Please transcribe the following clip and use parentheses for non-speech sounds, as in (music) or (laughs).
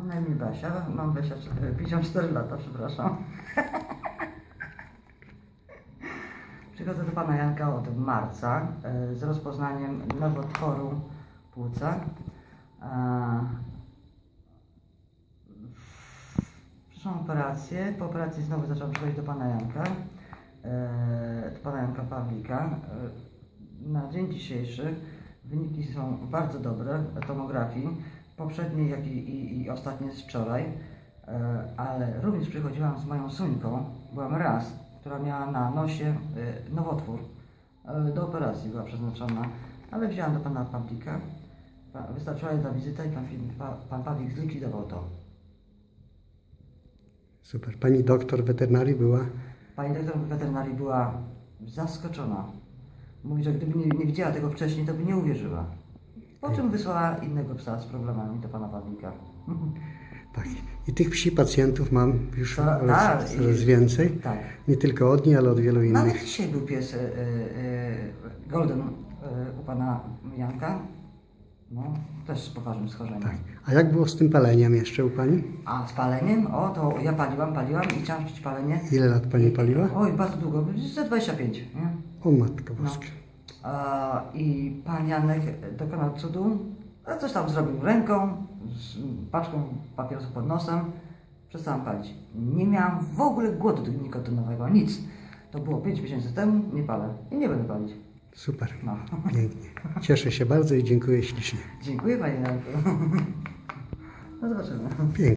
Mam na imię Basia, mam 24, 54 lata, przepraszam. (laughs) Przychodzę do pana Janka od marca e, z rozpoznaniem nowotworu płuca. E, Przeszłam operację. Po operacji znowu zaczęłam przychodzić do pana Janka, e, do pana Janka Pawlika. E, Na dzień dzisiejszy wyniki są bardzo dobre tomografii, poprzedniej jak i, i, i ostatnie z wczoraj, e, ale również przychodziłam z moją Suńką, byłam raz, która miała na nosie e, nowotwór. E, Do operacji była przeznaczona, ale wzięłam do pana Pawlika. Pa- Wystarczyła jedna wizyta i pan, pan Pawlik zlikwidował to. Super. Pani doktor weterynarii była Pani doktor weterynarii była zaskoczona. Mówi, że gdyby nie, nie widziała tego wcześniej, to by nie uwierzyła. Po czym wysłała innego psa z problemami do pana Pawlika. (laughs) tak. I tych psi pacjentów mam już Ta- coraz, tak, coraz więcej. Tak. Nie tylko od niej, ale od wielu Nawet innych. dzisiaj był pies e, e, Golden e, u pana Janka. No, też z poważnym schorzeniem. Tak. A jak było z tym paleniem jeszcze u Pani? A z paleniem? O, to ja paliłam, paliłam i chciałam palenie. Ile lat Pani paliła? Oj, bardzo długo, ze 25, nie? O Matko No. Boska. A, I pan Janek dokonał cudu, coś tam zrobił ręką, z paczką papierosów pod nosem, przestałam palić. Nie miałam w ogóle głodu nikotynowego, nic. To było 5 miesięcy temu, nie palę i nie będę palić. Super. No. Pięknie. Cieszę się bardzo i dziękuję ślicznie. Dziękuję panie Janku. (laughs) No zobaczymy. Pięknie.